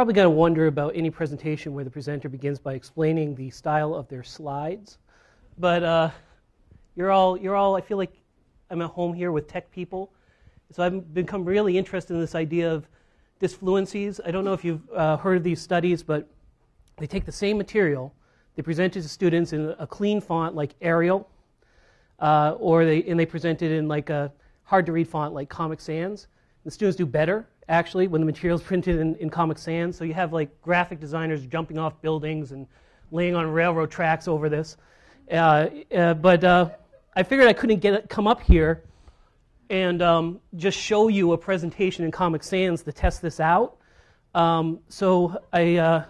Probably going to wonder about any presentation where the presenter begins by explaining the style of their slides. But uh, you're all, you're all, I feel like I'm at home here with tech people. So I've become really interested in this idea of disfluencies. I don't know if you've uh, heard of these studies, but they take the same material, they present it to students in a clean font like Arial, uh, or they, and they present it in like a hard to read font like Comic Sans. The students do better actually when the material is printed in, in Comic Sans. So you have like graphic designers jumping off buildings and laying on railroad tracks over this. Uh, uh, but uh, I figured I couldn't get it, come up here and um, just show you a presentation in Comic Sans to test this out. Um, so I, uh,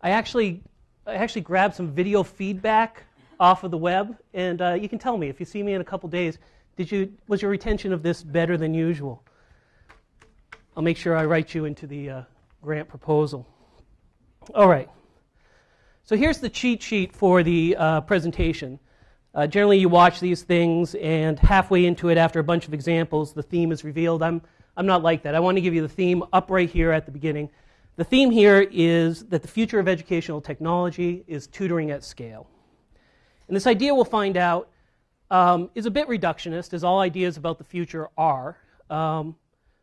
I actually, I actually grabbed some video feedback off of the web, and uh, you can tell me if you see me in a couple days. Did you, was your retention of this better than usual? I'll make sure I write you into the uh, grant proposal. All right. So here's the cheat sheet for the uh, presentation. Uh, generally, you watch these things, and halfway into it, after a bunch of examples, the theme is revealed. I'm, I'm not like that. I want to give you the theme up right here at the beginning. The theme here is that the future of educational technology is tutoring at scale. And this idea, we'll find out, um, is a bit reductionist, as all ideas about the future are. Um,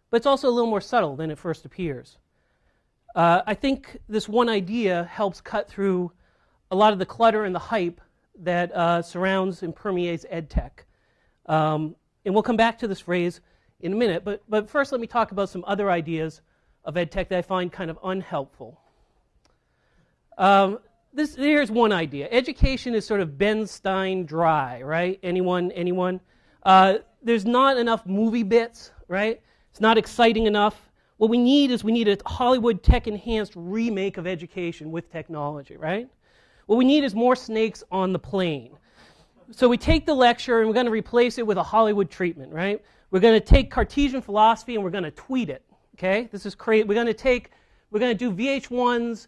but it's also a little more subtle than it first appears. Uh, I think this one idea helps cut through a lot of the clutter and the hype that uh, surrounds and permeates EdTech. Um, and we'll come back to this phrase in a minute, but, but first let me talk about some other ideas of EdTech that I find kind of unhelpful. Um, this, here's one idea. Education is sort of Ben Stein dry, right? Anyone, anyone? Uh, there's not enough movie bits, right? It's not exciting enough. What we need is we need a Hollywood tech enhanced remake of education with technology, right? What we need is more snakes on the plane. So we take the lecture and we're going to replace it with a Hollywood treatment, right? We're going to take Cartesian philosophy and we're going to tweet it, okay? This is crazy. We're going to take, we're going to do VH1's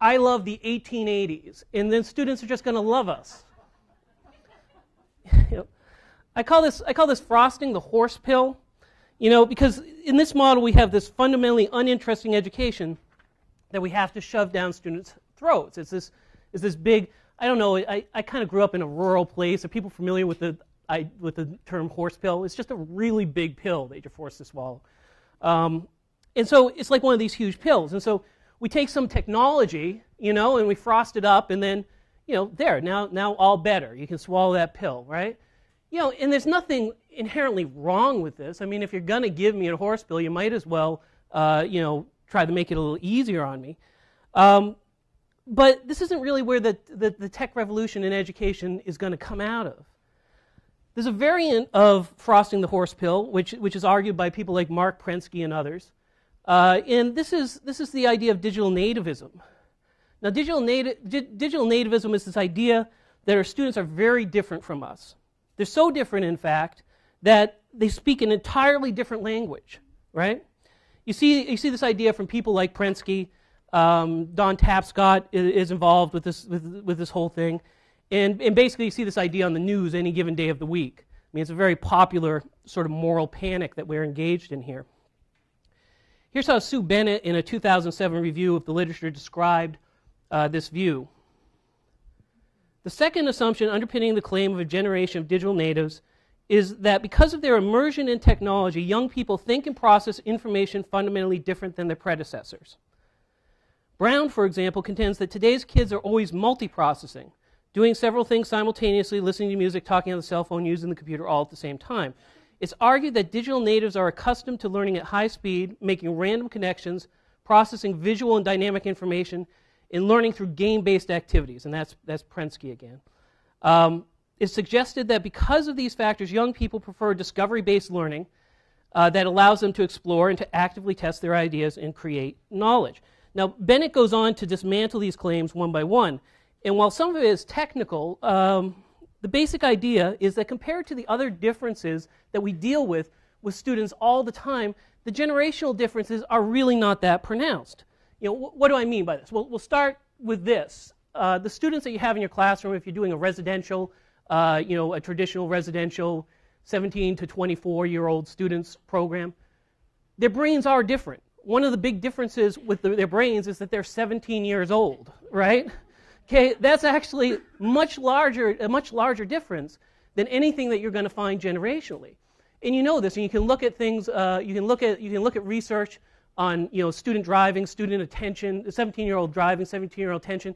I love the 1880s, and then students are just going to love us. I call this I call this frosting the horse pill. You know, because in this model we have this fundamentally uninteresting education that we have to shove down students' throats. It's this, it's this big, I don't know, I, I kind of grew up in a rural place. Are people familiar with the, I, with the term horse pill? It's just a really big pill that you're forced to swallow. Um, and so it's like one of these huge pills. And so we take some technology, you know, and we frost it up, and then, you know, there, now, now all better. You can swallow that pill, right? You know, and there's nothing inherently wrong with this. I mean, if you're going to give me a horse pill, you might as well, uh, you know, try to make it a little easier on me. Um, but this isn't really where the, the, the tech revolution in education is going to come out of. There's a variant of frosting the horse pill, which, which is argued by people like Marc Prensky and others. Uh, and this is, this is the idea of digital nativism. Now, digital, nati- digital nativism is this idea that our students are very different from us. They're so different, in fact, that they speak an entirely different language, right? You see, you see this idea from people like Prensky. Um, Don Tapscott is, involved with this, with, with, this whole thing. And, and basically, you see this idea on the news any given day of the week. I mean, it's a very popular sort of moral panic that we're engaged in here. Here's how Sue Bennett, in a 2007 review of the literature, described uh, this view. The second assumption underpinning the claim of a generation of digital natives is that because of their immersion in technology, young people think and process information fundamentally different than their predecessors. Brown, for example, contends that today's kids are always multiprocessing, doing several things simultaneously, listening to music, talking on the cell phone, using the computer all at the same time. It's argued that digital natives are accustomed to learning at high speed, making random connections, processing visual and dynamic information, and learning through game based activities. And that's, that's Prensky again. Um, it's suggested that because of these factors, young people prefer discovery based learning uh, that allows them to explore and to actively test their ideas and create knowledge. Now, Bennett goes on to dismantle these claims one by one. And while some of it is technical, um, the basic idea is that compared to the other differences that we deal with with students all the time, the generational differences are really not that pronounced. You know, wh- what do I mean by this? Well, we'll start with this. Uh, the students that you have in your classroom, if you're doing a residential uh, you know, a traditional residential 17 to 24 year old students program. their brains are different. One of the big differences with the, their brains is that they're 17 years old, right? Okay, that's actually much larger, a much larger difference than anything that you're going to find generationally. And you know this, and you can look at things. Uh, you can look at you can look at research on you know student driving, student attention, 17-year-old driving, 17-year-old attention.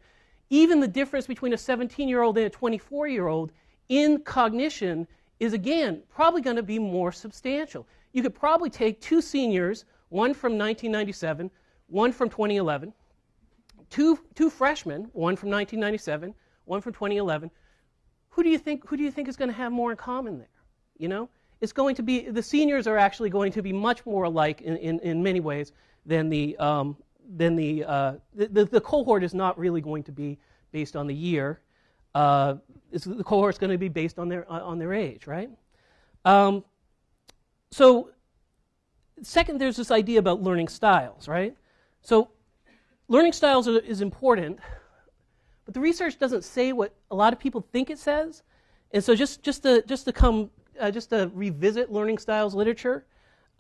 Even the difference between a 17-year-old and a 24-year-old in cognition is again probably going to be more substantial. You could probably take two seniors, one from 1997, one from 2011, two, two freshmen, one from 1997, one from 2011. Who do you think, who do you think is going to have more in common there? You know? It's going to be, the seniors are actually going to be much more alike in, in, in many ways than the, um, than the, uh, the, the, cohort is not really going to be based on the year. Uh, the cohort is going to be based on their, on their age, right? Um, so, second, there's this idea about learning styles, right? So, learning styles are, is important, but the research doesn't say what a lot of people think it says. And so, just just to just to come uh, just to revisit learning styles literature,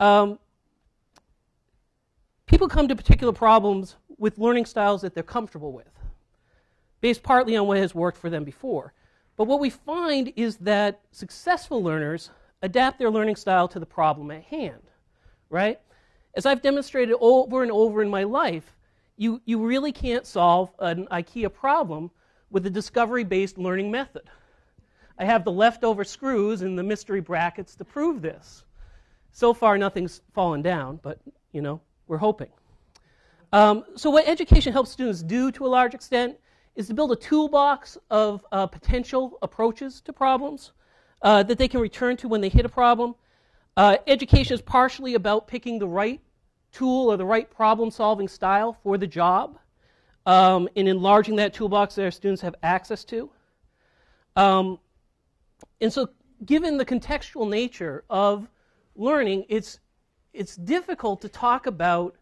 um, people come to particular problems with learning styles that they're comfortable with, based partly on what has worked for them before. But what we find is that successful learners adapt their learning style to the problem at hand, right? As I've demonstrated over and over in my life, you, you really can't solve an IKEA problem with a discovery based learning method. I have the leftover screws and the mystery brackets to prove this. So far, nothing's fallen down, but you know, we're hoping. Um, so, what education helps students do to a large extent is to build a toolbox of uh, potential approaches to problems uh, that they can return to when they hit a problem. Uh, education is partially about picking the right tool or the right problem solving style for the job um, and enlarging that toolbox that our students have access to. Um, and so, given the contextual nature of learning, it's, it's difficult to talk about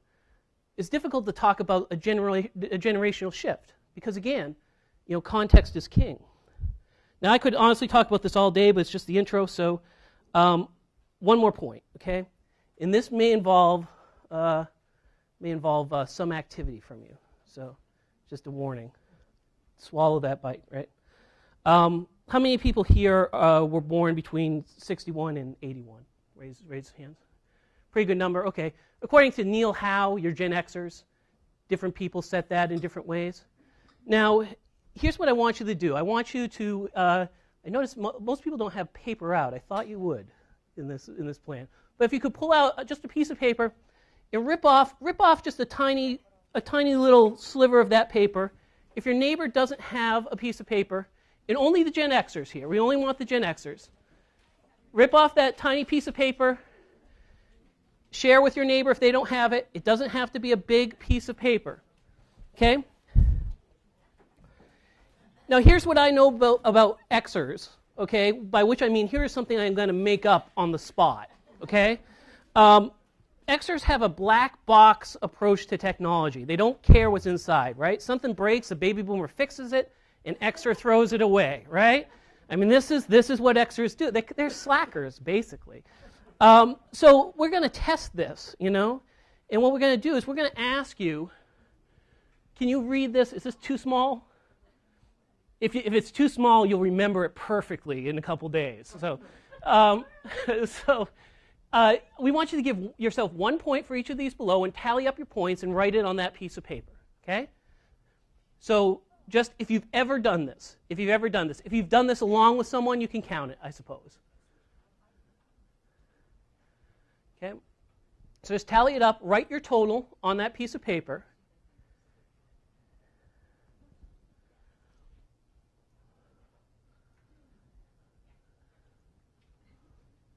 it's difficult to talk about a, genera- a generational shift because again, you know, context is king. Now, I could honestly talk about this all day, but it's just the intro. So, um, one more point, okay? And this may involve uh, may involve uh, some activity from you. So, just a warning. Swallow that bite, right? Um, how many people here uh, were born between 61 and 81? Raise, raise hands. Pretty good number. Okay. According to Neil Howe, you're Gen Xers. Different people set that in different ways. Now, here's what I want you to do. I want you to, uh, I notice mo- most people don't have paper out. I thought you would in this, in this plan. But if you could pull out just a piece of paper and rip off, rip off just a tiny, a tiny little sliver of that paper. If your neighbor doesn't have a piece of paper, and only the Gen Xers here, we only want the Gen Xers, rip off that tiny piece of paper, share with your neighbor if they don't have it. It doesn't have to be a big piece of paper. Okay? Now, here's what I know about, about Xers, okay? By which I mean, here's something I'm going to make up on the spot, okay? Um, Xers have a black box approach to technology. They don't care what's inside, right? Something breaks, a baby boomer fixes it, and Xer throws it away, right? I mean, this is, this is what Xers do. They, are slackers, basically. Um, so we're going to test this, you know? And what we're going to do is we're going to ask you, can you read this? Is this too small? If, you, if it's too small, you'll remember it perfectly in a couple days. So, um, so uh, we want you to give yourself one point for each of these below and tally up your points and write it on that piece of paper. Okay? So, just if you've ever done this, if you've ever done this, if you've done this along with someone, you can count it, I suppose. Okay? So just tally it up, write your total on that piece of paper.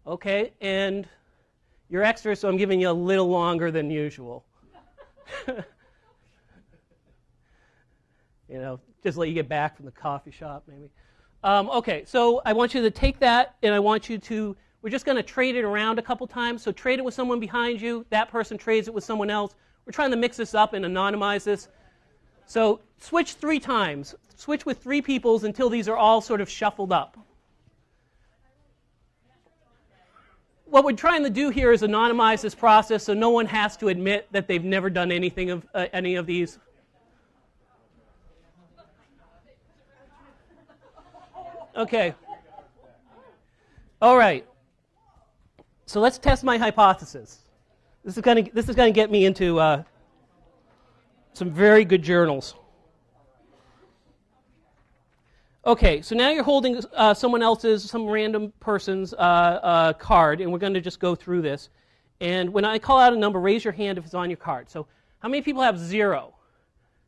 Okay, and you're extra, so I'm giving you a little longer than usual. you know, just let you get back from the coffee shop, maybe. Um, okay, so I want you to take that, and I want you to. We're just going to trade it around a couple times. So trade it with someone behind you. That person trades it with someone else. We're trying to mix this up and anonymize this. So switch three times. Switch with three peoples until these are all sort of shuffled up. what we're trying to do here is anonymize this process so no one has to admit that they've never done anything of uh, any of these. Okay. All right. So let's test my hypothesis. This is going to this is going to get me into uh, some very good journals. Okay, so now you're holding uh, someone else's, some random person's uh, uh, card, and we're going to just go through this. And when I call out a number, raise your hand if it's on your card. So, how many people have zero?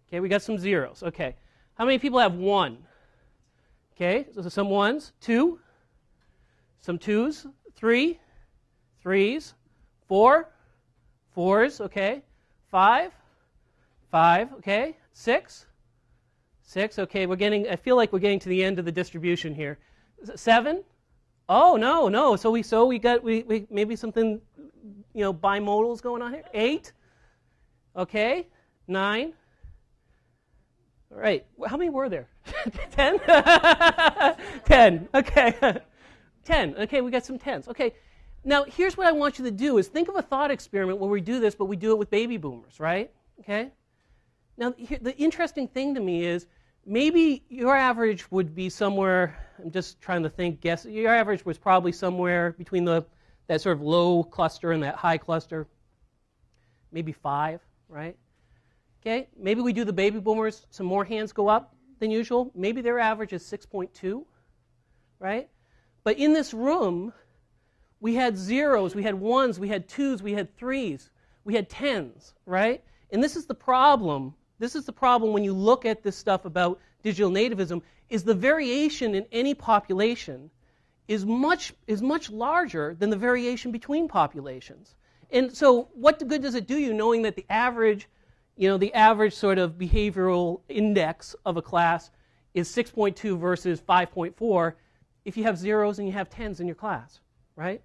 Okay, we got some zeros. Okay, how many people have one? Okay, so some ones, two, some twos, three, threes, four, fours, okay, five, five, okay, six, six, okay, we're getting, I feel like we're getting to the end of the distribution here. Seven? Oh, no, no, so we, so we got, we, we maybe something, you know, bimodals going on here. Eight, okay, nine, all right, how many were there? Ten? Ten, okay. Ten, okay, we got some tens. Okay, now here's what I want you to do is think of a thought experiment where we do this, but we do it with baby boomers, right? Okay? Now, the interesting thing to me is maybe your average would be somewhere, I'm just trying to think, guess, your average was probably somewhere between the, that sort of low cluster and that high cluster, maybe five, right? Okay, maybe we do the baby boomers, some more hands go up than usual. Maybe their average is 6.2, right? But in this room, we had zeros, we had ones, we had twos, we had threes, we had tens, right? And this is the problem. This is the problem when you look at this stuff about digital nativism is the variation in any population is much is much larger than the variation between populations. And so what good does it do you knowing that the average you know, the average sort of behavioral index of a class is 6.2 versus 5.4 if you have zeros and you have tens in your class, right?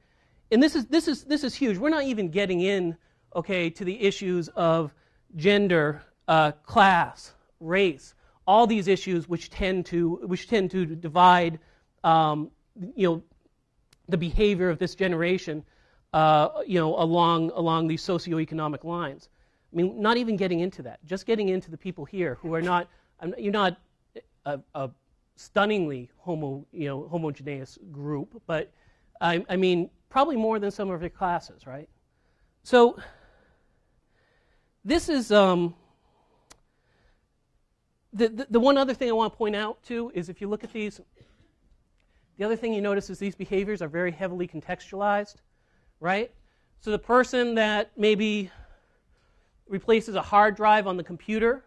And this is, this is, this is huge. We're not even getting in, okay, to the issues of gender, uh, class, race, all these issues which tend to, which tend to divide, um, you know, the behavior of this generation, uh, you know, along, along these socioeconomic lines. I mean, not even getting into that, just getting into the people here who are not, you're not a, a stunningly homo, you know, homogeneous group, but I, I, mean, probably more than some of your classes, right? So this is um, the, the, the one other thing I want to point out too is if you look at these, the other thing you notice is these behaviors are very heavily contextualized, right? So the person that maybe replaces a hard drive on the computer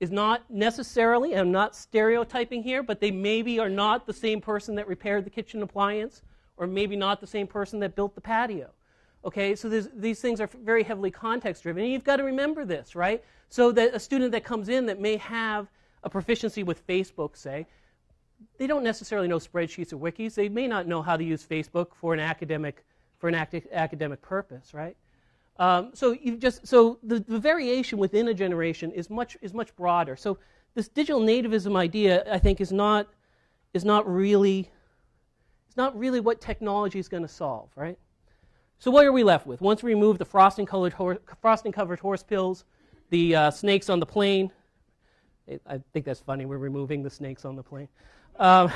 is not necessarily, I'm not stereotyping here, but they maybe are not the same person that repaired the kitchen appliance, or maybe not the same person that built the patio. Okay, so these things are very heavily context driven, and you've got to remember this, right? So that a student that comes in that may have a proficiency with Facebook, say, they don't necessarily know spreadsheets or wikis. They may not know how to use Facebook for an academic for an academic purpose, right? Um, so you just so the, the variation within a generation is much is much broader. So this digital nativism idea, I think, is not is not really it's not really what technology is going to solve, right? So what are we left with? Once we remove the frosting colored frosting covered horse pills, the uh, snakes on the plane. I think that's funny. We're removing the snakes on the plane. Um,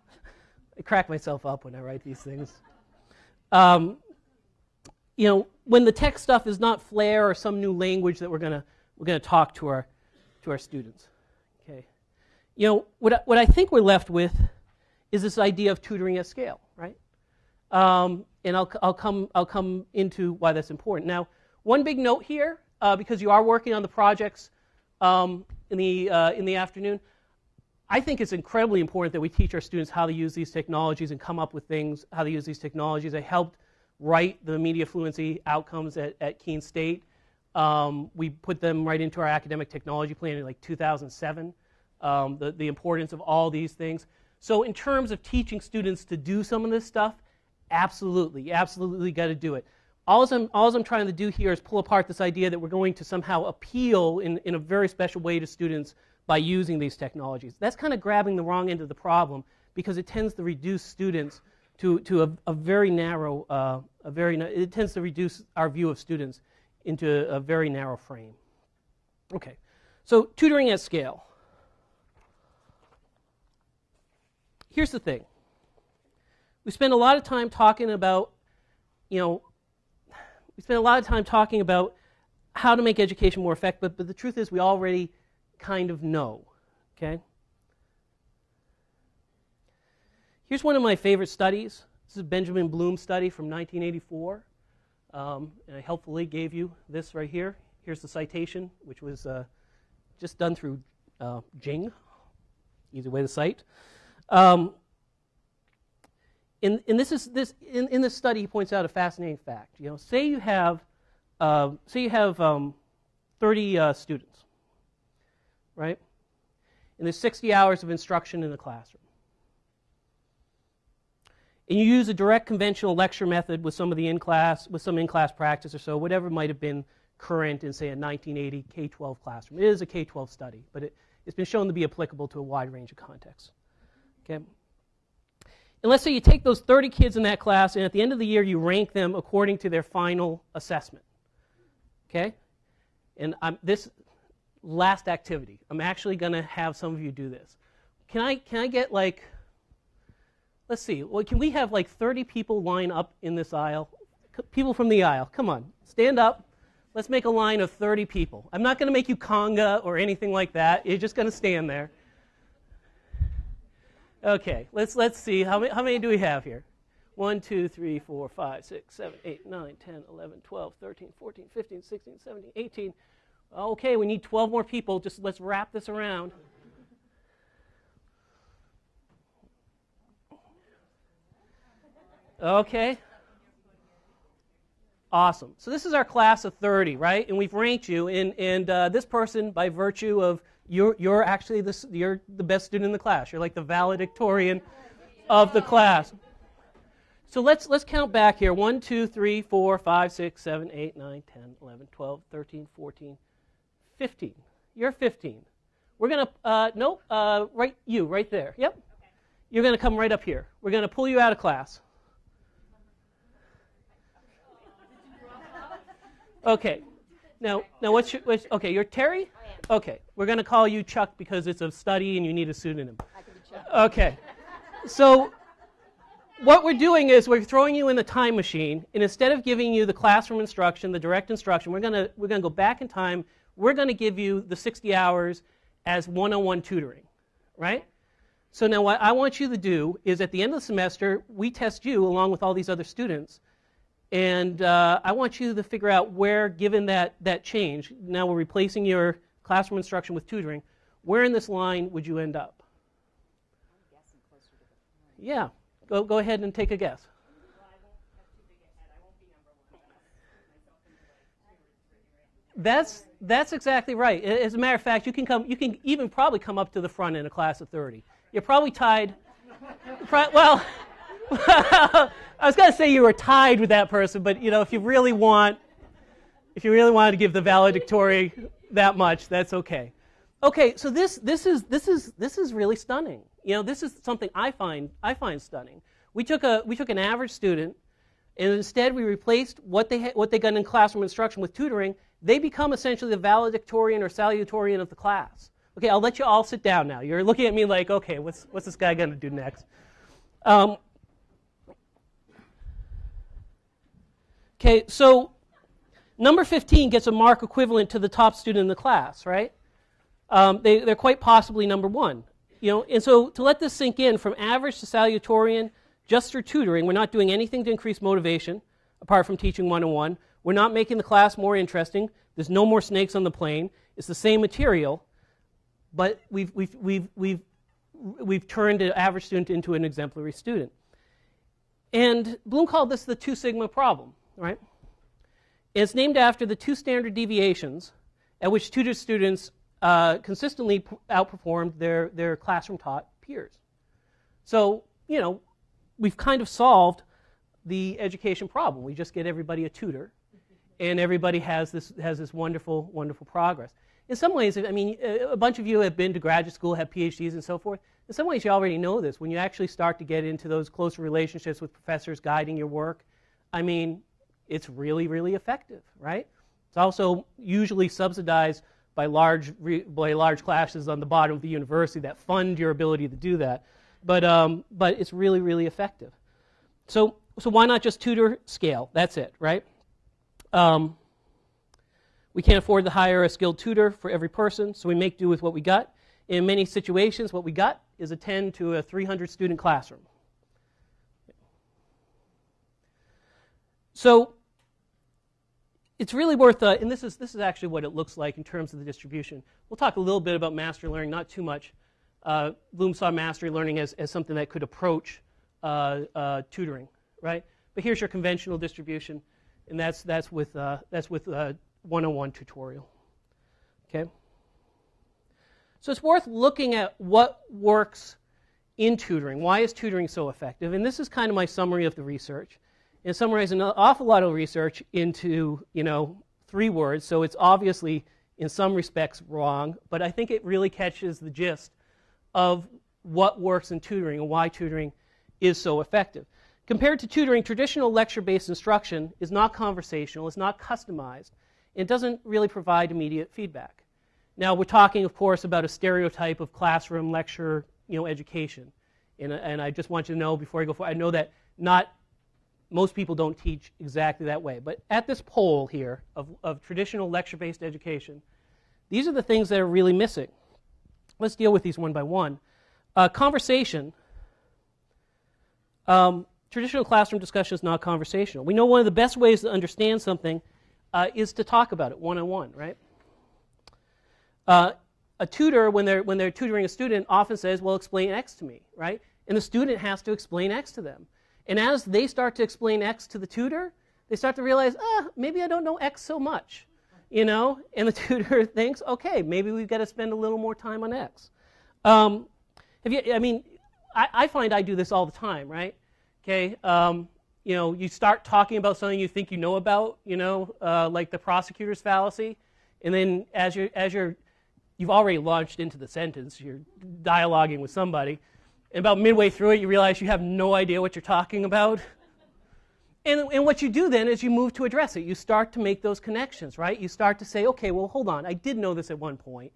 I crack myself up when I write these things. Um, you know, when the tech stuff is not Flair or some new language that we're going to we're going to talk to our to our students. Okay. You know, what I, what I think we're left with is this idea of tutoring at scale, right? Um, and I'll, I'll, come, I'll come into why that's important. Now, one big note here, uh, because you are working on the projects um, in, the, uh, in the afternoon, I think it's incredibly important that we teach our students how to use these technologies and come up with things, how to use these technologies. I helped write the media fluency outcomes at, at Keene State. Um, we put them right into our academic technology plan in like 2007, um, the, the importance of all these things. So in terms of teaching students to do some of this stuff, absolutely, absolutely got to do it. All I'm, all I'm trying to do here is pull apart this idea that we're going to somehow appeal in, in a very special way to students by using these technologies. That's kind of grabbing the wrong end of the problem because it tends to reduce students to, to a, a very narrow, uh, a very, it tends to reduce our view of students into a very narrow frame. Okay, so tutoring at scale. Here's the thing. We spend a lot of time talking about, you know, we spend a lot of time talking about how to make education more effective, but, but the truth is we already kind of know, okay? Here's one of my favorite studies. This is a Benjamin Bloom study from 1984. Um, and I helpfully gave you this right here. Here's the citation, which was uh, just done through uh, Jing, easy way to cite. Um, and, and this is this in, in this study he points out a fascinating fact. You know, say you have uh, say you have um, 30 uh, students, right? And there's 60 hours of instruction in the classroom and you use a direct conventional lecture method with some of the in-class, with some in-class practice or so, whatever might have been current in, say, a 1980 K-12 classroom. It is a K-12 study, but it, it's been shown to be applicable to a wide range of contexts. Okay? And let's say you take those 30 kids in that class, and at the end of the year, you rank them according to their final assessment. Okay? And I'm, this last activity, I'm actually going to have some of you do this. Can I, can I get like let's see, well, can we have like 30 people line up in this aisle? People from the aisle, come on, stand up. Let's make a line of 30 people. I'm not going to make you conga or anything like that. You're just going to stand there. Okay, let's, let's see. How many, how many do we have here? 1, 2, 3, 4, 5, 6, 7, 8, 9, 10, 11, 12, 13, 14, 15, 16, 17, 18. Okay, we need 12 more people. Just let's wrap this around. Okay? Awesome. So this is our class of 30, right? And we've ranked you. And, and uh, this person, by virtue of you're, you're actually the, you're the best student in the class. You're like the valedictorian of the class. So let's, let's count back here 1, 2, 3, 4, 5, 6, 7, 8, 9, 10, 11, 12, 13, 14, 15. You're 15. We're going to, uh, nope, uh, right, you, right there. Yep. You're going to come right up here. We're going to pull you out of class. Okay. Now, now what's your, what's, okay, you're Terry? Okay. We're going to call you Chuck because it's a study and you need a pseudonym. Okay. So what we're doing is we're throwing you in the time machine, and instead of giving you the classroom instruction, the direct instruction, we're going to we're going to go back in time. We're going to give you the 60 hours as one-on-one tutoring, right? So now what I want you to do is at the end of the semester, we test you along with all these other students and uh, I want you to figure out where, given that, that change, now we're replacing your classroom instruction with tutoring, where in this line would you end up? Yeah, go, go ahead and take a guess. That's that's exactly right. As a matter of fact, you can come. You can even probably come up to the front in a class of 30. You're probably tied. well, I was going to say you were tied with that person, but you know, if you really want, if you really wanted to give the valedictory that much, that's okay. Okay, so this this is this is this is really stunning. You know, this is something I find I find stunning. We took a we took an average student, and instead we replaced what they what they got in classroom instruction with tutoring. They become essentially the valedictorian or salutatorian of the class. Okay, I'll let you all sit down now. You're looking at me like, okay, what's what's this guy going to do next? Um, Okay, so number 15 gets a mark equivalent to the top student in the class, right? Um, they, they're quite possibly number one. You know, and so to let this sink in, from average to salutatorian, just through tutoring, we're not doing anything to increase motivation, apart from teaching one-on-one. We're not making the class more interesting. There's no more snakes on the plane. It's the same material, but we've, we've, we've, we've, we've turned an average student into an exemplary student. And Bloom called this the two sigma problem right? It's named after the two standard deviations at which tutor students uh, consistently outperformed their, their classroom taught peers. So, you know, we've kind of solved the education problem. We just get everybody a tutor, and everybody has this has this wonderful wonderful progress. In some ways, I mean, a bunch of you have been to graduate school, have PhDs, and so forth. In some ways, you already know this. When you actually start to get into those closer relationships with professors guiding your work, I mean, it's really really effective, right? It's also usually subsidized by large, by large classes on the bottom of the university that fund your ability to do that. But, um, but it's really, really effective. So, so why not just tutor scale? That's it, right? Um, we can't afford to hire a skilled tutor for every person, so we make do with what we got. In many situations, what we got is a 10 to a 300 student classroom. So it's really worth, uh, and this is, this is actually what it looks like in terms of the distribution. We'll talk a little bit about mastery learning, not too much. Uh, Bloom saw mastery learning as, as something that could approach uh, uh tutoring, right? But here's your conventional distribution, and that's, that's with, uh, that's with 101 uh, tutorial, okay? So it's worth looking at what works in tutoring. Why is tutoring so effective? And this is kind of my summary of the research and summarize an awful lot of research into, you know, three words. So it's obviously, in some respects, wrong, but I think it really catches the gist of what works in tutoring and why tutoring is so effective. Compared to tutoring, traditional lecture-based instruction is not conversational, it's not customized, it doesn't really provide immediate feedback. Now, we're talking, of course, about a stereotype of classroom lecture, you know, education. And, and I just want you to know before I go forward, I know that not most people don't teach exactly that way. But at this pole here of, of traditional lecture-based education, these are the things that are really missing. Let's deal with these one by one. Uh, conversation. Um, traditional classroom discussion is not conversational. We know one of the best ways to understand something uh, is to talk about it one-on-one, right? Uh, a tutor, when they're, when they're tutoring a student, often says, well, explain X to me, right? And the student has to explain X to them. And as they start to explain X to the tutor, they start to realize, ah, maybe I don't know X so much, you know? And the tutor thinks, okay, maybe we've got to spend a little more time on X. Um, have you, I mean, I, I, find I do this all the time, right? Okay, um, you know, you start talking about something you think you know about, you know, uh, like the prosecutor's fallacy, and then as you're, as you're, you've already launched into the sentence, you're dialoguing with somebody, and about midway through it, you realize you have no idea what you're talking about. And, and what you do then is you move to address it. You start to make those connections, right? You start to say, okay, well, hold on. I did know this at one point.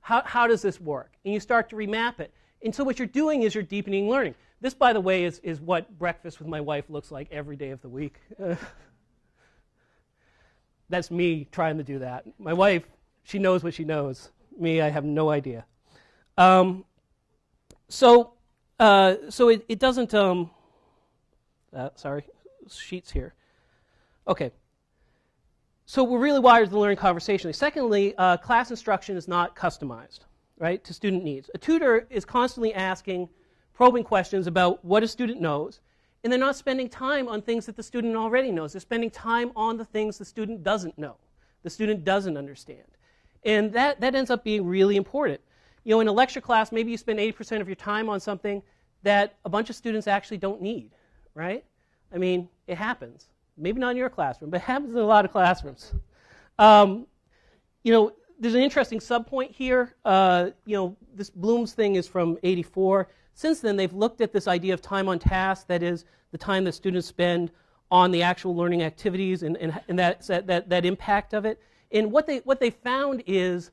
How, how does this work? And you start to remap it. And so what you're doing is you're deepening learning. This, by the way, is, is what breakfast with my wife looks like every day of the week. that's me trying to do that. My wife, she knows what she knows. Me, I have no idea. Um, so uh, so it, it doesn't, um, uh, sorry, sheets here. Okay. So we're really wired to learn conversationally. Secondly, uh, class instruction is not customized, right, to student needs. A tutor is constantly asking probing questions about what a student knows, and they're not spending time on things that the student already knows. They're spending time on the things the student doesn't know, the student doesn't understand. And that, that ends up being really important. You know, in a lecture class, maybe you spend 80% of your time on something that a bunch of students actually don't need, right? I mean, it happens. Maybe not in your classroom, but it happens in a lot of classrooms. Um, you know, there's an interesting subpoint here. Uh, you know, this Bloom's thing is from 84. Since then, they've looked at this idea of time on task, that is, the time that students spend on the actual learning activities and, and, and that, that, that impact of it. And what they, what they found is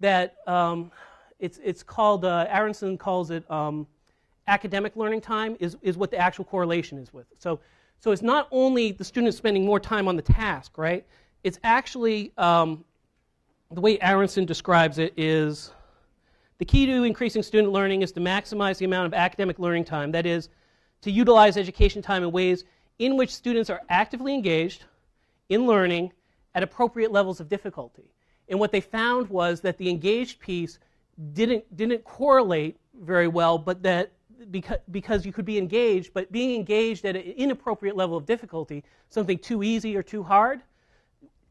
that um, it's, it's called, uh, Aronson calls it um, academic learning time is, is what the actual correlation is with. So, so it's not only the student spending more time on the task, right? It's actually, um, the way Aronson describes it is, the key to increasing student learning is to maximize the amount of academic learning time. That is, to utilize education time in ways in which students are actively engaged in learning at appropriate levels of difficulty. And what they found was that the engaged piece didn't, didn't correlate very well, but that because, because you could be engaged, but being engaged at an inappropriate level of difficulty, something too easy or too hard,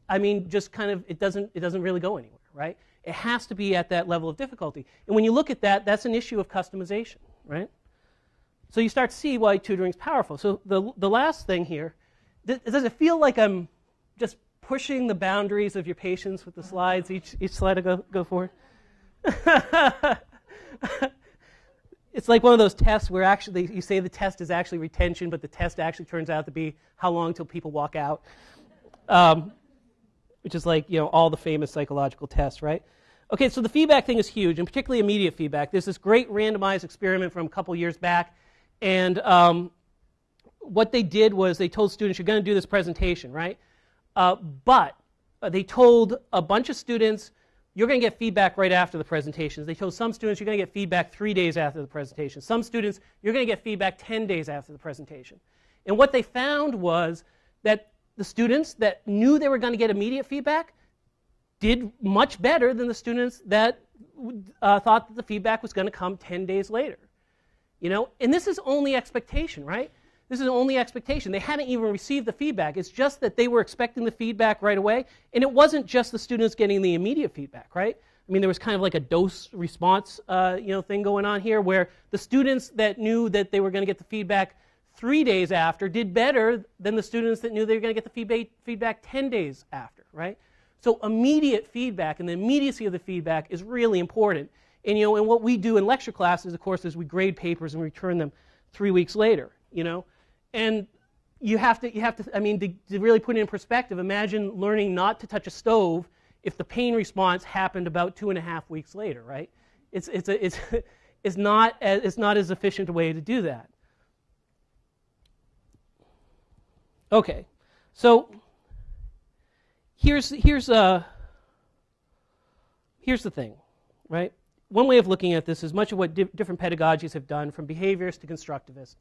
I mean, just kind of, it doesn't, it doesn't really go anywhere, right? It has to be at that level of difficulty. And when you look at that, that's an issue of customization, right? So you start to see why tutoring is powerful. So the, the last thing here, does it feel like I'm just pushing the boundaries of your patience with the slides. Each, each slide will go, go forward. It's like one of those tests where actually you say the test is actually retention, but the test actually turns out to be how long till people walk out. Um, which is like you know all the famous psychological tests, right? Okay, so the feedback thing is huge, and particularly immediate feedback. There's this great randomized experiment from a couple years back, and um, what they did was they told students, "You're going to do this presentation, right?" Uh, but uh, they told a bunch of students, "You're going to get feedback right after the presentations." They told some students, "You're going to get feedback three days after the presentation." Some students, "You're going to get feedback 10 days after the presentation." And what they found was that the students that knew they were going to get immediate feedback did much better than the students that uh, thought that the feedback was going to come 10 days later. You know, and this is only expectation, right? This is only expectation. They hadn't even received the feedback. It's just that they were expecting the feedback right away, and it wasn't just the students getting the immediate feedback, right? I mean, there was kind of like a dose response, uh, you know, thing going on here, where the students that knew that they were going to get the feedback three days after did better than the students that knew they were going to get the feedback, feedback 10 days after, right? So immediate feedback and the immediacy of the feedback is really important. And, you know, and what we do in lecture classes, of course, is we grade papers and return them three weeks later, you know. And you have to, you have to I mean, to, to really put it in perspective, imagine learning not to touch a stove if the pain response happened about two and a half weeks later, right? It's, it's, a, it's, it's, not, as, it's not as efficient a way to do that. Okay, so here's here's uh here's the thing, right? One way of looking at this is much of what di- different pedagogies have done, from behaviorist to constructivist,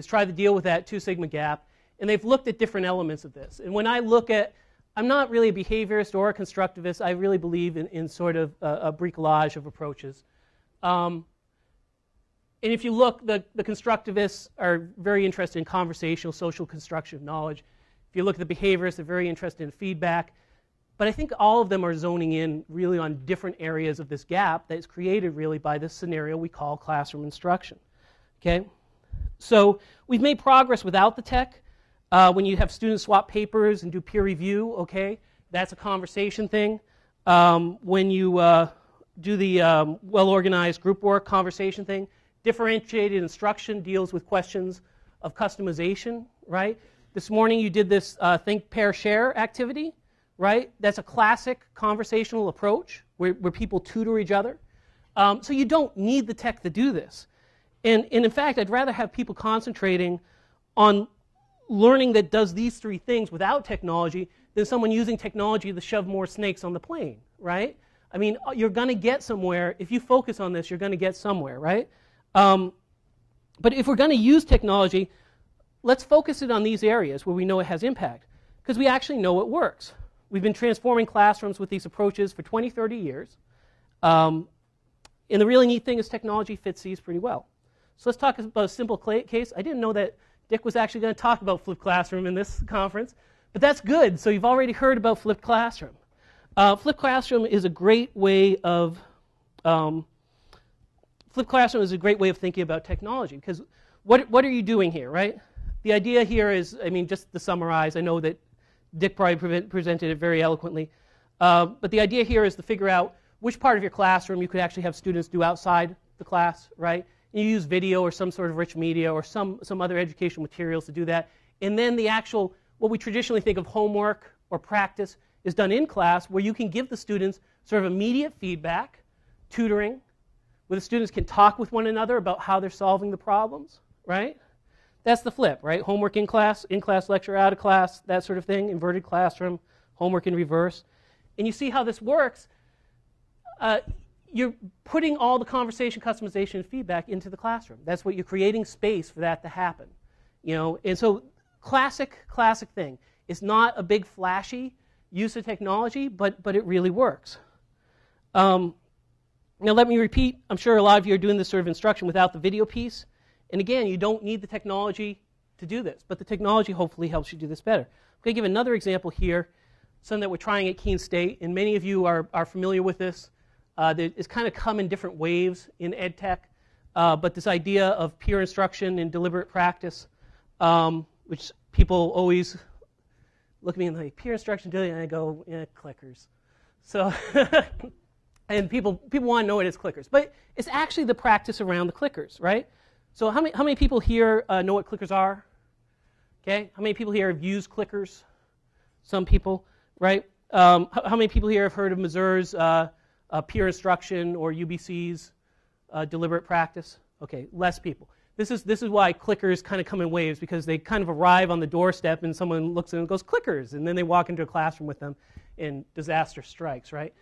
is try to deal with that two sigma gap, and they've looked at different elements of this. And when I look at, I'm not really a behaviorist or a constructivist. I really believe in, in sort of a, a bricolage of approaches. Um, and if you look, the, the constructivists are very interested in conversational, social construction of knowledge. If you look at the behaviorists, they're very interested in feedback. But I think all of them are zoning in really on different areas of this gap that is created really by this scenario we call classroom instruction. Okay? So we've made progress without the tech. Uh, when you have students swap papers and do peer review, okay, that's a conversation thing. Um, when you uh, do the um, well organized group work conversation thing, Differentiated instruction deals with questions of customization, right? This morning you did this uh, think, pair, share activity, right? That's a classic conversational approach where, where people tutor each other. Um, so you don't need the tech to do this. And, and in fact, I'd rather have people concentrating on learning that does these three things without technology than someone using technology to shove more snakes on the plane, right? I mean, you're going to get somewhere. If you focus on this, you're going to get somewhere, right? Um, but if we're going to use technology, let's focus it on these areas where we know it has impact, because we actually know it works. We've been transforming classrooms with these approaches for 20, 30 years. Um, and the really neat thing is technology fits these pretty well. So let's talk about a simple case. I didn't know that Dick was actually going to talk about flipped classroom in this conference, but that's good. So you've already heard about flipped classroom. Uh, flipped classroom is a great way of um, Flipped classroom is a great way of thinking about technology because what, what are you doing here, right? The idea here is, I mean, just to summarize, I know that Dick probably presented it very eloquently, uh, but the idea here is to figure out which part of your classroom you could actually have students do outside the class, right? You use video or some sort of rich media or some, some other educational materials to do that. And then the actual, what we traditionally think of homework or practice is done in class where you can give the students sort of immediate feedback, tutoring, where the students can talk with one another about how they're solving the problems, right? That's the flip, right? Homework in class, in class lecture, out of class, that sort of thing, inverted classroom, homework in reverse. And you see how this works. Uh, you're putting all the conversation, customization, and feedback into the classroom. That's what you're creating space for that to happen. You know, and so classic, classic thing. It's not a big flashy use of technology, but but it really works. Um, now, let me repeat I'm sure a lot of you are doing this sort of instruction without the video piece. And again, you don't need the technology to do this, but the technology hopefully helps you do this better. I'm going to give another example here, something that we're trying at Keene State, and many of you are, are familiar with this. Uh, it's kind of come in different waves in ed tech, uh, but this idea of peer instruction and deliberate practice, um, which people always look at me and like peer instruction, and I go, yeah, clickers. So, and people people want to know it as clickers, but it's actually the practice around the clickers, right? So how many how many people here uh, know what clickers are? Okay, how many people here have used clickers? Some people, right? Um, how, how, many people here have heard of Mazur's uh, uh, peer instruction or UBC's uh, deliberate practice? Okay, less people. This is, this is why clickers kind of come in waves because they kind of arrive on the doorstep and someone looks at them and goes, clickers, and then they walk into a classroom with them and disaster strikes, right?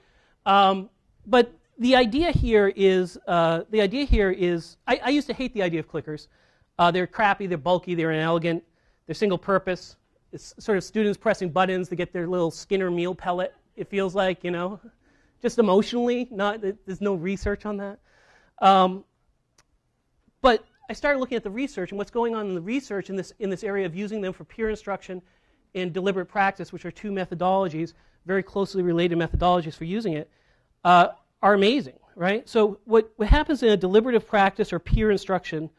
Um, but the idea here is, uh, the idea here is, I, I, used to hate the idea of clickers. Uh, they're crappy, they're bulky, they're inelegant, they're single purpose. It's sort of students pressing buttons to get their little Skinner meal pellet, it feels like, you know, just emotionally, not, there's no research on that. Um, but I started looking at the research and what's going on in the research in this, in this area of using them for peer instruction and deliberate practice, which are two methodologies, very closely related methodologies for using it, uh, are amazing, right? So what, what happens in a deliberative practice or peer instruction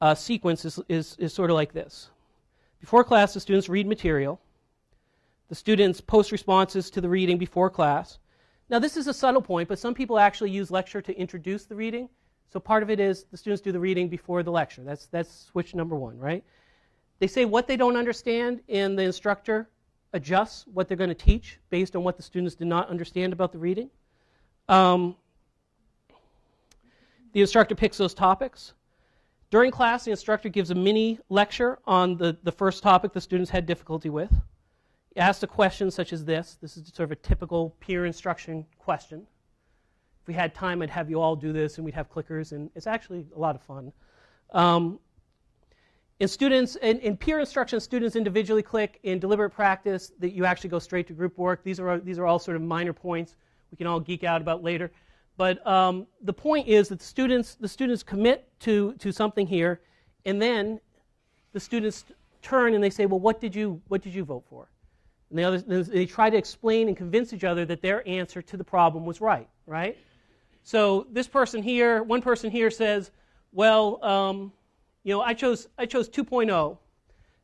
uh, sequence is, is, is sort of like this. Before class, the students read material. The students post responses to the reading before class. Now, this is a subtle point, but some people actually use lecture to introduce the reading. So part of it is the students do the reading before the lecture. That's, that's switch number one, right? They say what they don't understand, and the instructor adjusts what they're going to teach based on what the students did not understand about the reading. Um, the instructor picks those topics. During class, the instructor gives a mini lecture on the, the first topic the students had difficulty with. Asks a question such as this. This is sort of a typical peer instruction question If we had time, I'd have you all do this, and we'd have clickers, and it's actually a lot of fun. Um, in students, in, in, peer instruction, students individually click. In deliberate practice, that you actually go straight to group work. These are these are all sort of minor points we can all geek out about later. But um, the point is that the students the students commit to to something here, and then the students turn and they say, well, what did you what did you vote for? And the others, they try to explain and convince each other that their answer to the problem was right, right? So this person here, one person here says, well, um, you know, I chose, I chose 2.0.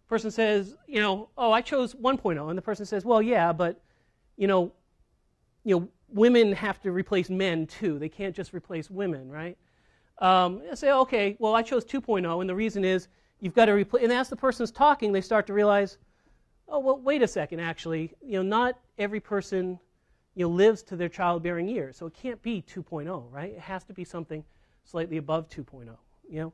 Person says, you know, oh, I chose 1.0. And the person says, well, yeah, but, you know, you know, women have to replace men too. They can't just replace women, right? Um, I say, okay, well, I chose 2.0, and the reason is you've got to replace. And as the person's talking, they start to realize, oh, well, wait a second, actually, you know, not every person you know, lives to their childbearing years. So it can't be 2.0, right? It has to be something slightly above 2.0. You know,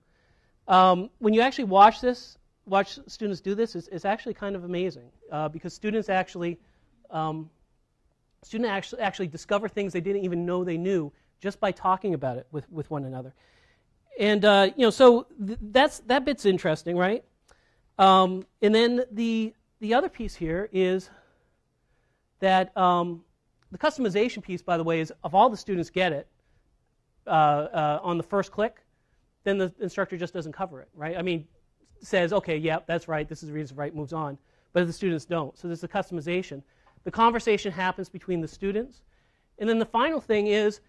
um, when you actually watch this, watch students do this, it's, it's actually kind of amazing uh, because students actually, um, students actually actually discover things they didn't even know they knew just by talking about it with, with one another. And uh, you know, so th- that's that bit's interesting, right? Um, and then the the other piece here is that um, the customization piece, by the way, is if all the students get it uh, uh, on the first click, then the instructor just doesn't cover it, right? I mean, says, okay, yeah, that's right, this is the reason right, moves on. But the students don't, so there's the customization. The conversation happens between the students. And then the final thing is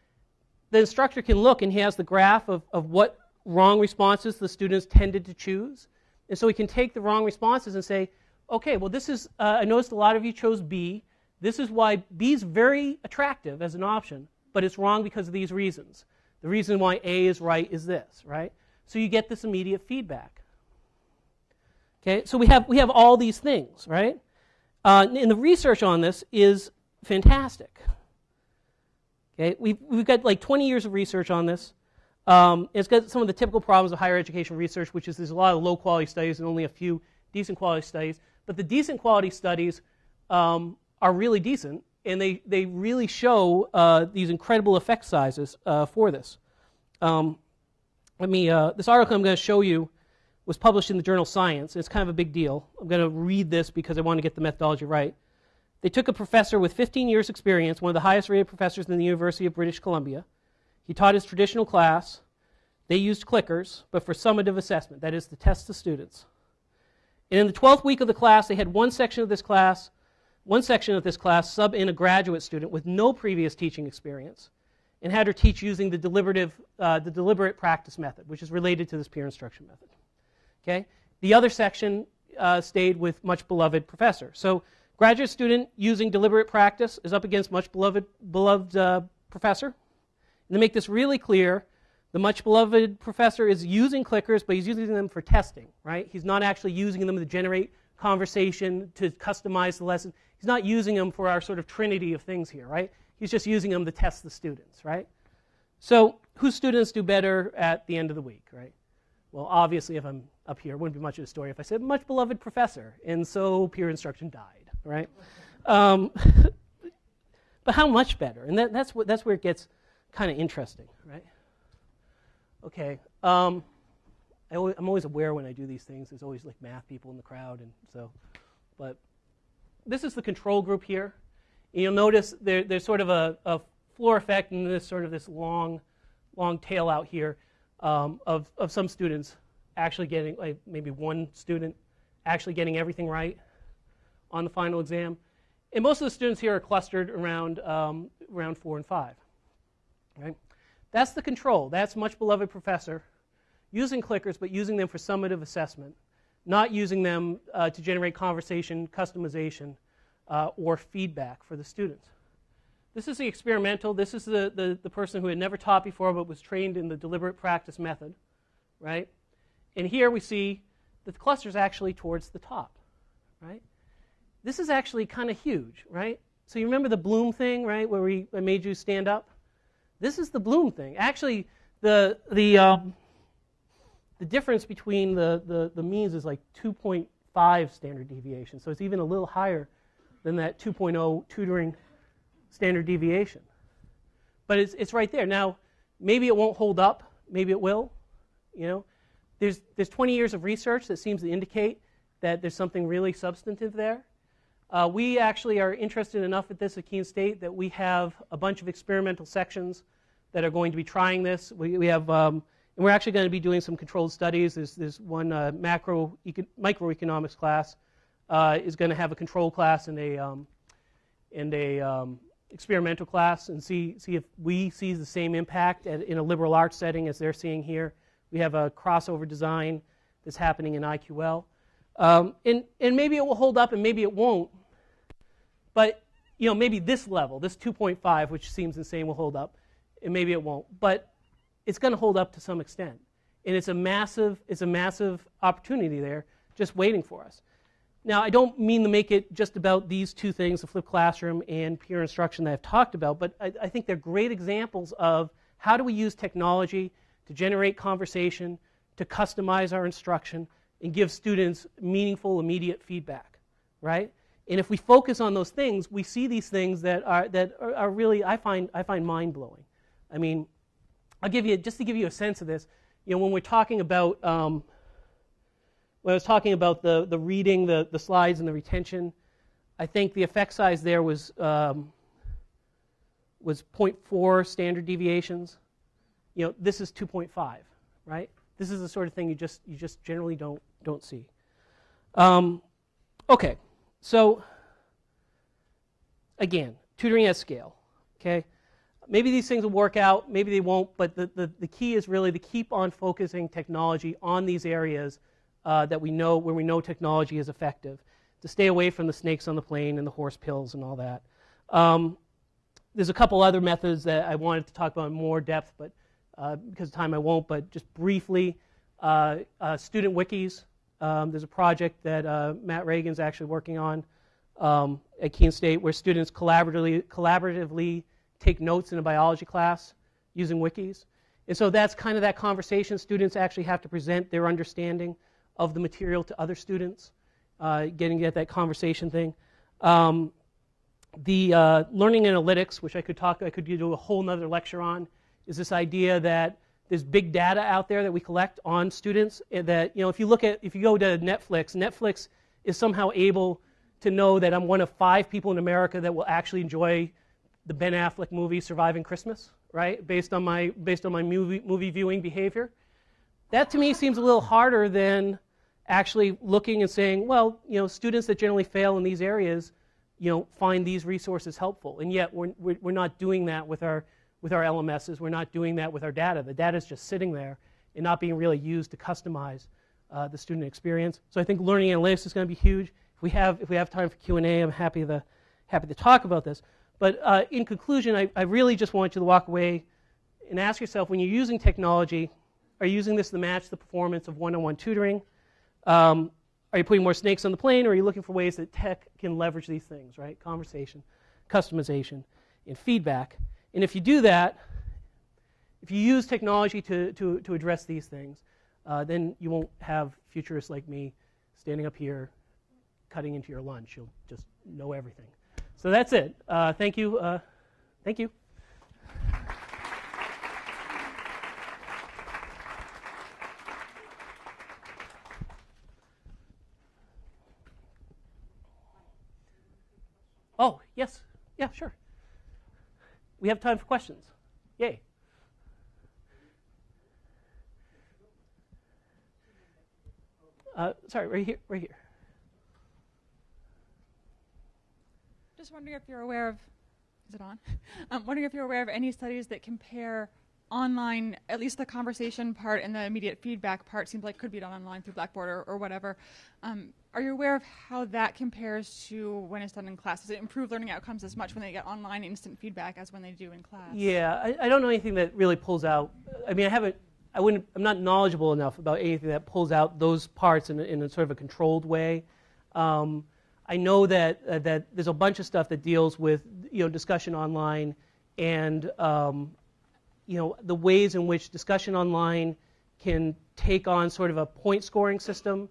the instructor can look and he has the graph of, of what wrong responses the students tended to choose. And so he can take the wrong responses and say, okay, well, this is, uh, I noticed a lot of you chose B. This is why B is very attractive as an option, but it's wrong because of these reasons. The reason why A is right is this, right? So you get this immediate feedback. Okay, so we have, we have all these things, right? Uh, and the research on this is fantastic. Okay, we've, we've got like 20 years of research on this. Um, it's got some of the typical problems of higher education research, which is there's a lot of low quality studies and only a few decent quality studies. But the decent quality studies um, are really decent, and they, they really show uh, these incredible effect sizes uh, for this. Um, let me, uh, this article I'm going to show you was published in the journal Science. It's kind of a big deal. I'm going to read this because I want to get the methodology right. They took a professor with 15 years' experience, one of the highest rated professors in the University of British Columbia. He taught his traditional class. They used clickers, but for summative assessment, that is, to test the students. And in the 12th week of the class, they had one section of this class one section of this class sub in a graduate student with no previous teaching experience and had her teach using the, deliberative, uh, the deliberate practice method, which is related to this peer instruction method. Okay? The other section uh, stayed with much beloved professor. So Graduate student using deliberate practice is up against much beloved, beloved uh, professor. And to make this really clear, the much beloved professor is using clickers, but he's using them for testing, right? He's not actually using them to generate conversation, to customize the lesson. He's not using them for our sort of trinity of things here, right? He's just using them to test the students, right? So, whose students do better at the end of the week, right? Well, obviously, if I'm up here, it wouldn't be much of a story if I said, much beloved professor, and so peer instruction died, right? Um, but how much better? And that, that's, what, that's where it gets kind of interesting, right? Okay. Um, I am always aware when I do these things. There's always like math people in the crowd, and so. But this is the control group here. And you'll notice there, there's sort of a, a, floor effect and this sort of this long, long tail out here um, of of some students actually getting like maybe one student actually getting everything right on the final exam. And most of the students here are clustered around um, around four and five. Right? That's the control. That's much beloved professor using clickers, but using them for summative assessment, not using them uh, to generate conversation, customization, uh, or feedback for the students. This is the experimental. This is the, the, the, person who had never taught before but was trained in the deliberate practice method, right? And here we see that the cluster is actually towards the top, right? This is actually kind of huge, right? So you remember the Bloom thing, right, where we I made you stand up? This is the Bloom thing. Actually, the, the, um, the difference between the, the, the means is like 2.5 standard deviation. So it's even a little higher than that 2.0 tutoring standard deviation. But it's, it's right there. Now, maybe it won't hold up. Maybe it will. You know, there's, there's 20 years of research that seems to indicate that there's something really substantive there. Uh, we actually are interested enough at this at Keene State that we have a bunch of experimental sections that are going to be trying this. We, we have, um, and we're actually going to be doing some controlled studies. There's, there's one uh, macro eco- microeconomics class uh, is going to have a control class and a um, and a um, experimental class, and see see if we see the same impact at, in a liberal arts setting as they're seeing here. We have a crossover design that's happening in IQL, um, and and maybe it will hold up, and maybe it won't. But you know, maybe this level, this 2.5, which seems insane, will hold up, and maybe it won't. But it's going to hold up to some extent, and it's a massive, it's a massive opportunity there, just waiting for us. Now, I don't mean to make it just about these two things, the flipped classroom and peer instruction that I've talked about, but I, I think they're great examples of how do we use technology to generate conversation, to customize our instruction, and give students meaningful, immediate feedback, right? And if we focus on those things, we see these things that are, that are, are really, I find, I find mind blowing. I mean, I'll give you, just to give you a sense of this, you know, when we're talking about, um, when I was talking about the, the reading, the, the slides, and the retention, I think the effect size there was, um, was 0.4 standard deviations. You know, this is 2.5, right? This is the sort of thing you just, you just generally don't, don't see. Um, okay. So, again, tutoring at scale. Okay? Maybe these things will work out, maybe they won't, but the, the, the key is really to keep on focusing technology on these areas uh, that we know, where we know technology is effective, to stay away from the snakes on the plane and the horse pills and all that. Um, there's a couple other methods that I wanted to talk about in more depth, but uh, because of time I won't, but just briefly, uh, uh student wikis. Um, there's a project that uh, Matt Reagan's actually working on um, at Keene State where students collaboratively, collaboratively take notes in a biology class using wikis. And so that's kind of that conversation. Students actually have to present their understanding of the material to other students, uh, getting at that conversation thing. Um, the uh, learning analytics, which I could talk, I could do a whole nother lecture on, is this idea that there's big data out there that we collect on students eh, that, you know, if you look at, if you go to Netflix, Netflix is somehow able to know that I'm one of five people in America that will actually enjoy the Ben Affleck movie Surviving Christmas, right? Based on my, based on my movie, movie viewing behavior. That to me seems a little harder than actually looking and saying, well, you know, students that generally fail in these areas, you know, find these resources helpful. And yet we're, we're not doing that with our with our LMSs. We're not doing that with our data. The data is just sitting there and not being really used to customize uh, the student experience. So I think learning analytics is going to be huge. If we have if we have time for Q and A, I'm happy to happy to talk about this. But uh, in conclusion, I, I really just want you to walk away and ask yourself when you're using technology, are you using this to match the performance of one-on-one tutoring? Um, are you putting more snakes on the plane, or are you looking for ways that tech can leverage these things, right? Conversation, customization, and feedback. And if you do that, if you use technology to, to, to address these things, uh, then you won't have futurists like me standing up here cutting into your lunch. You'll just know everything. So that's it. Uh, thank you. Uh, thank you. Oh, yes. Yeah, sure. We have time for questions. Yay. Uh, sorry, right here, right here. Just wondering if you're aware of, is it on? I'm wondering if you're aware of any studies that compare online, at least the conversation part and the immediate feedback part seems like could be done online through Blackboard or, or whatever. Um, are you aware of how that compares to when it's done in class? Does it improve learning outcomes as much when they get online instant feedback as when they do in class? Yeah, I, I don't know anything that really pulls out. I mean, I haven't. I wouldn't. I'm not knowledgeable enough about anything that pulls out those parts in in a sort of a controlled way. Um, I know that uh, that there's a bunch of stuff that deals with you know discussion online and um, you know the ways in which discussion online can take on sort of a point scoring system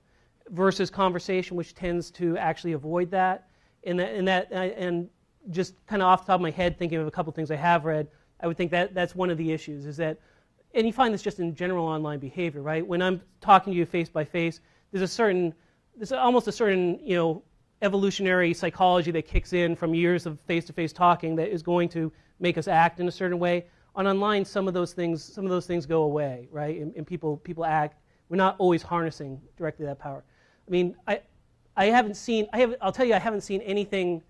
versus conversation, which tends to actually avoid that. And that, and, that, uh, and just kind of off the top of my head, thinking of a couple things I have read, I would think that that's one of the issues is that, and you find this just in general online behavior, right? When I'm talking to you face by face, there's a certain, there's almost a certain, you know, evolutionary psychology that kicks in from years of face-to-face talking that is going to make us act in a certain way. On online, some of those things, some of those things go away, right? And, and people, people act. We're not always harnessing directly that power. I mean, I, I haven't seen, I have, I'll tell you, I haven't seen anything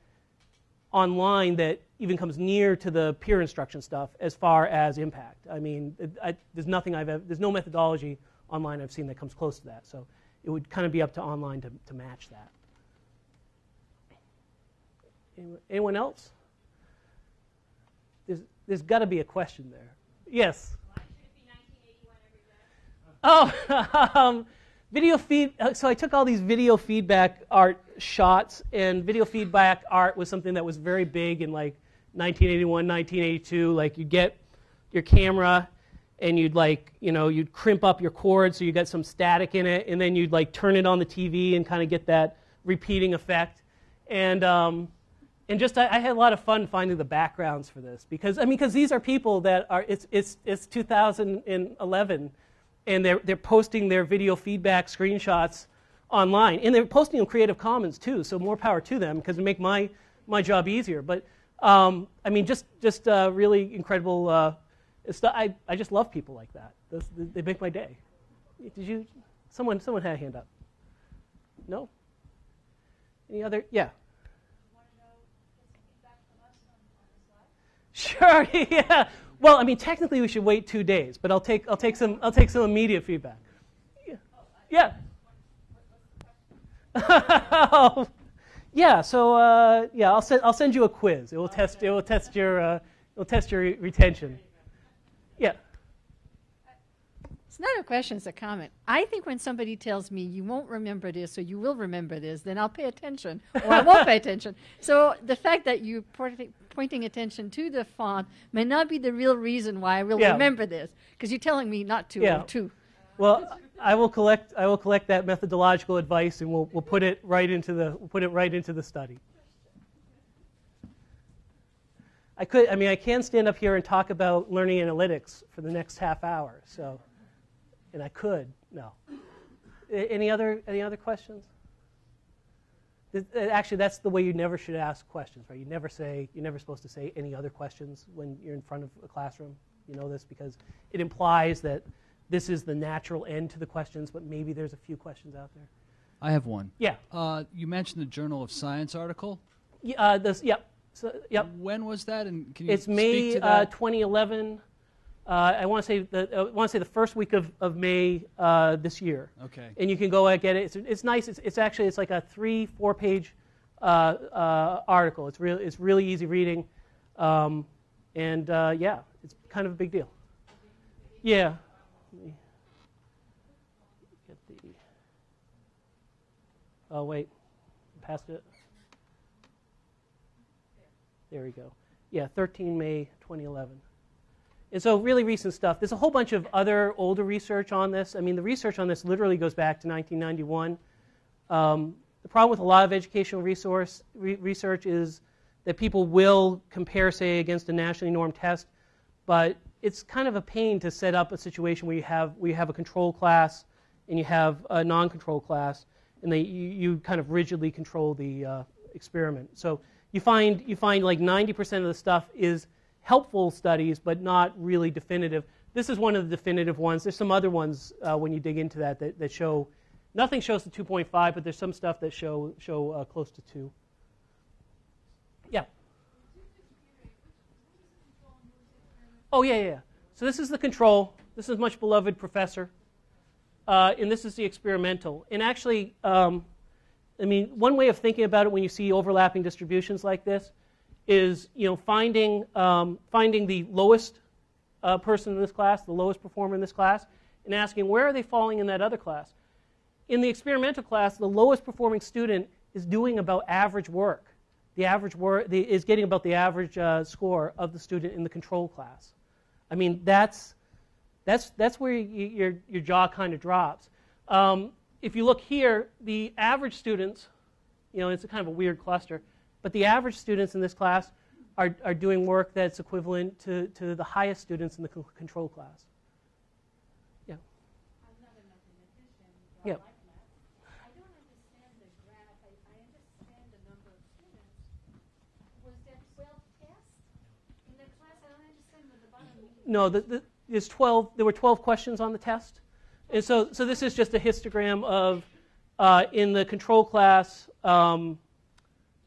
online that even comes near to the peer instruction stuff as far as impact. I mean, it, I, there's nothing I've ever, there's no methodology online I've seen that comes close to that. So it would kind of be up to online to, to match that. Anyone, anyone else? There's, there's got to be a question there. Yes. Oh, um, video feed. Uh, so I took all these video feedback art shots, and video feedback art was something that was very big in like 1981, 1982. Like you get your camera, and you'd like you know you'd crimp up your cord so you got some static in it, and then you'd like turn it on the TV and kind of get that repeating effect. And um, and just I, I, had a lot of fun finding the backgrounds for this because I mean because these are people that are it's it's it's 2011 and they're they're posting their video feedback screenshots online. And they're posting them Creative Commons too so more power to them because it make my my job easier. But um, I mean just just uh, really incredible uh, I I just love people like that. Those, they make my day. Did you someone someone had a hand up. No? Any other yeah. Sure, yeah. Well, I mean, technically we should wait two days, but I'll take, I'll take, some, I'll take some immediate feedback. Yeah. Yeah. yeah. So uh, yeah, I'll send, I'll send you a quiz. It will test, it will test your, uh, it will test your retention. Yeah. It's not a question, it's a comment. I think when somebody tells me you won't remember this or you will remember this, then I'll pay attention or I won't pay attention. So the fact that you pointing attention to the font may not be the real reason why I will yeah. remember this because you're telling me not to yeah. or to. Well, I will collect I will collect that methodological advice and we'll we'll put it right into the we'll put it right into the study. I could I mean I can stand up here and talk about learning analytics for the next half hour. So and I could. No. Any other any other questions? Actually, that's the way you never should ask questions, right? You never say you're never supposed to say any other questions when you're in front of a classroom. You know this because it implies that this is the natural end to the questions, but maybe there's a few questions out there. I have one. Yeah. Uh, you mentioned the Journal of Science article. Yeah. Uh, this, yep. So, yep. When was that? And can you it's May uh, 2011. Uh, I want to say the I want to say the first week of of May uh, this year. Okay. and you can go and get it. It's, it's nice. It's, it's actually it's like a three four page uh, uh, article. It's really it's really easy reading, um, and uh, yeah, it's kind of a big deal. Yeah. Get the. Oh wait, past it. There we go. Yeah, 13 May 2011. And so, really recent stuff. There's a whole bunch of other older research on this. I mean, the research on this literally goes back to 1991. Um, the problem with a lot of educational resource re- research is that people will compare, say, against a nationally normed test, but it's kind of a pain to set up a situation where you have where you have a control class and you have a non-control class, and they, you, you kind of rigidly control the uh, experiment. So you find you find like 90% of the stuff is helpful studies, but not really definitive. This is one of the definitive ones. There's some other ones uh, when you dig into that, that that show nothing shows the 2.5, but there's some stuff that show show uh, close to two. Yeah. Oh yeah, yeah. yeah. So this is the control. This is much beloved professor, uh, and this is the experimental. And actually, um, I mean, one way of thinking about it when you see overlapping distributions like this is, you know, finding um, finding the lowest uh, person in this class, the lowest performer in this class, and asking where are they falling in that other class. In the experimental class, the lowest performing student is doing about average work. The average work the, is getting about the average uh, score of the student in the control class. I mean, that's that's that's where you, your your jaw kind of drops. Um, if you look here, the average students, you know, it's a kind of a weird cluster, but the average students in this class are, are doing work that's equivalent to, to the highest students in the co- control class. Yeah. I'm not a mathematician, but Yeah. I math. I don't understand the graph. I, I understand the number of students. Was there twelve tests in the class? I don't understand the bottom. No, the, the, there's 12, there were 12 questions on the test. And so, so this is just a histogram of, uh, in the control class, um,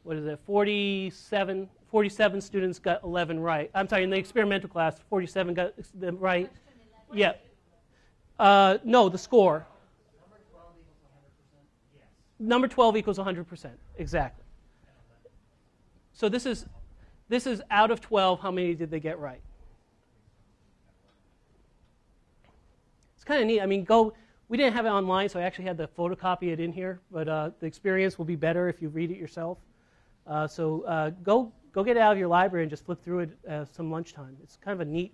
what is it, 47, 47 students got 11 right. I'm sorry, in the experimental class, 47 got them right. Yeah. Uh, no, the score. Number 12 equals 100%. Exactly. So this is, this is out of 12, how many did they get right? It's kind of neat. I mean, go. We didn't have it online, so I actually had to photocopy it in here. But uh, the experience will be better if you read it yourself. Uh, so uh, go go get out of your library and just flip through it uh, some lunchtime. It's kind of a neat.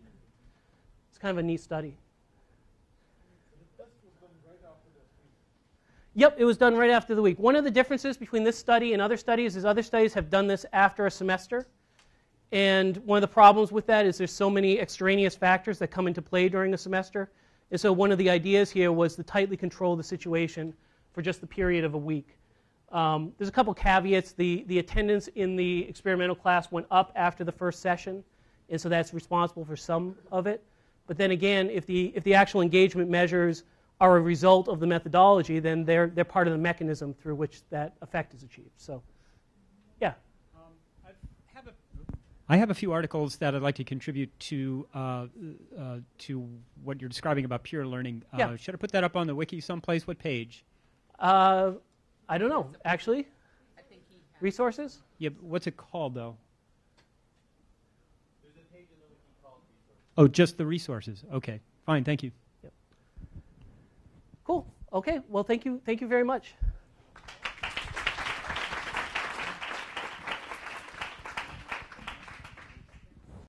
It's kind of a neat study. Yep, it was done right after the week. One of the differences between this study and other studies is other studies have done this after a semester. And one of the problems with that is there's so many extraneous factors that come into play during a semester. And so one of the ideas here was to tightly control the situation for just the period of a week. Um, there's a couple caveats. The, the attendance in the experimental class went up after the first session, and so that's responsible for some of it. But then again, if the, if the actual engagement measures are a result of the methodology, then they're, they're part of the mechanism through which that effect is achieved. So, yeah. have a, I have a few articles that I'd like to contribute to uh, uh, to what you're describing about peer learning. Uh, Yeah. Should I put that up on the wiki someplace? What page? I don't know, actually. Resources? Yeah, but what's it called though? Oh, just the resources. Okay, fine. Thank you. Yep. Cool. Okay. Well, thank you. Thank you very much.